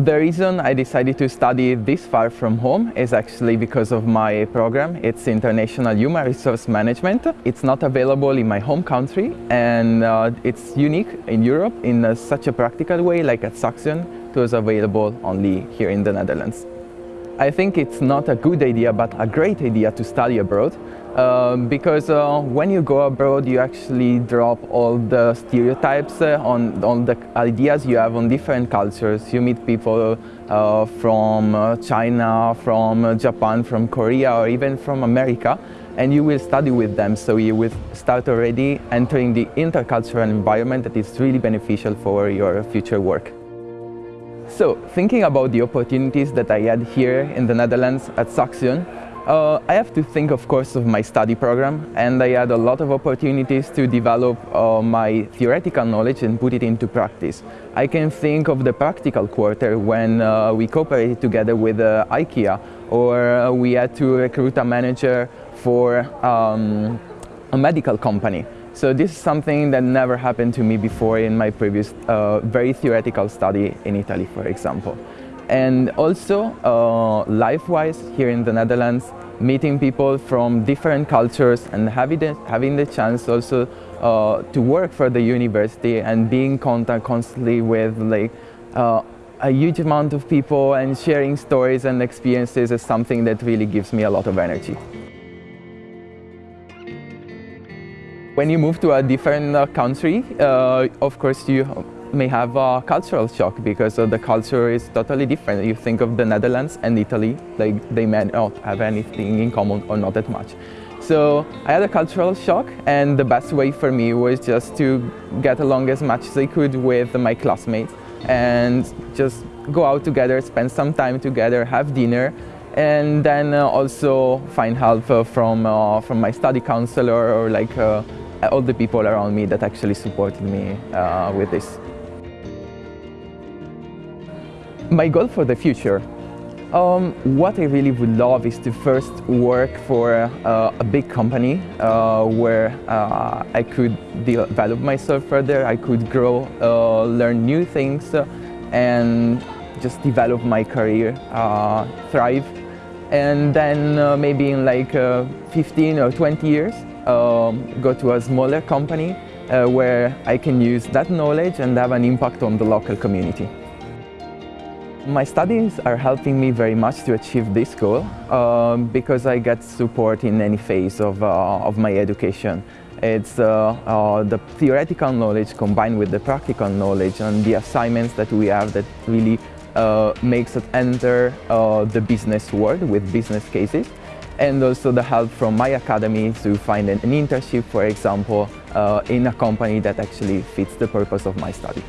The reason I decided to study this far from home is actually because of my program. It's International Human Resource Management. It's not available in my home country and uh, it's unique in Europe in such a practical way like at Saxion, It was available only here in the Netherlands. I think it's not a good idea but a great idea to study abroad um, because uh, when you go abroad you actually drop all the stereotypes uh, on, on the ideas you have on different cultures. You meet people uh, from uh, China, from uh, Japan, from Korea or even from America and you will study with them so you will start already entering the intercultural environment that is really beneficial for your future work. So, thinking about the opportunities that I had here in the Netherlands at Saxion, uh, I have to think, of course, of my study program, and I had a lot of opportunities to develop uh, my theoretical knowledge and put it into practice. I can think of the practical quarter when uh, we cooperated together with uh, IKEA, or uh, we had to recruit a manager for um, a medical company. So this is something that never happened to me before in my previous uh, very theoretical study in Italy, for example. And also, uh, life-wise, here in the Netherlands, meeting people from different cultures and having the, having the chance also uh, to work for the university and being in contact constantly with like uh, a huge amount of people and sharing stories and experiences is something that really gives me a lot of energy. When you move to a different uh, country, uh, of course you may have a cultural shock because the culture is totally different. You think of the Netherlands and Italy, like they may not have anything in common or not that much. So I had a cultural shock and the best way for me was just to get along as much as I could with my classmates and just go out together, spend some time together, have dinner and then uh, also find help uh, from, uh, from my study counselor or like uh, all the people around me that actually supported me uh, with this. My goal for the future. Um, what I really would love is to first work for uh, a big company uh, where uh, I could develop myself further, I could grow, uh, learn new things uh, and just develop my career, uh, thrive. And then maybe in like 15 or 20 years, um, go to a smaller company where I can use that knowledge and have an impact on the local community. My studies are helping me very much to achieve this goal um, because I get support in any phase of, uh, of my education. It's uh, uh, the theoretical knowledge combined with the practical knowledge and the assignments that we have that really uh, makes us enter uh, the business world with business cases and also the help from my academy to find an, internship, for example, uh, in a company that actually fits the purpose of my study.